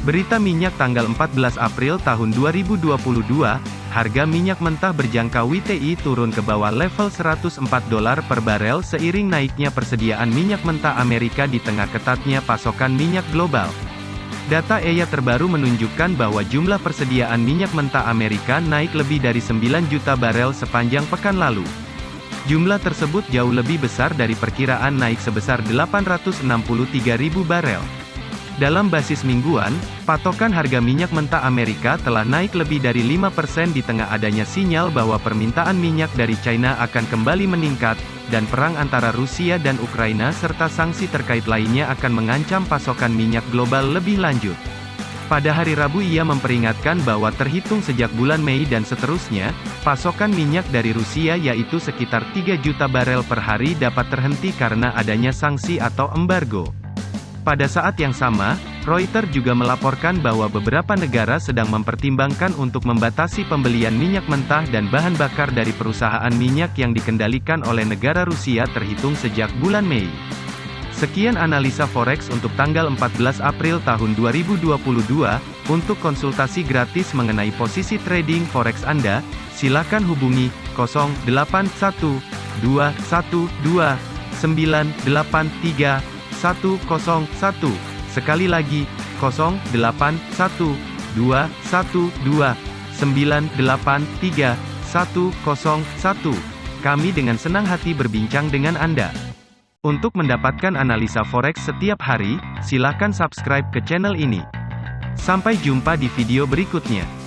Berita minyak tanggal 14 April tahun 2022, harga minyak mentah berjangka WTI turun ke bawah level 104 dolar per barel seiring naiknya persediaan minyak mentah Amerika di tengah ketatnya pasokan minyak global. Data EIA terbaru menunjukkan bahwa jumlah persediaan minyak mentah Amerika naik lebih dari 9 juta barel sepanjang pekan lalu. Jumlah tersebut jauh lebih besar dari perkiraan naik sebesar 863 ribu barel. Dalam basis mingguan, patokan harga minyak mentah Amerika telah naik lebih dari 5% di tengah adanya sinyal bahwa permintaan minyak dari China akan kembali meningkat, dan perang antara Rusia dan Ukraina serta sanksi terkait lainnya akan mengancam pasokan minyak global lebih lanjut. Pada hari Rabu ia memperingatkan bahwa terhitung sejak bulan Mei dan seterusnya, pasokan minyak dari Rusia yaitu sekitar 3 juta barel per hari dapat terhenti karena adanya sanksi atau embargo. Pada saat yang sama, Reuters juga melaporkan bahwa beberapa negara sedang mempertimbangkan untuk membatasi pembelian minyak mentah dan bahan bakar dari perusahaan minyak yang dikendalikan oleh negara Rusia terhitung sejak bulan Mei. Sekian analisa forex untuk tanggal 14 April tahun 2022. Untuk konsultasi gratis mengenai posisi trading forex Anda, silakan hubungi 081212983101. Sekali lagi, 081212983101. Kami dengan senang hati berbincang dengan Anda. Untuk mendapatkan analisa forex setiap hari, silakan subscribe ke channel ini. Sampai jumpa di video berikutnya.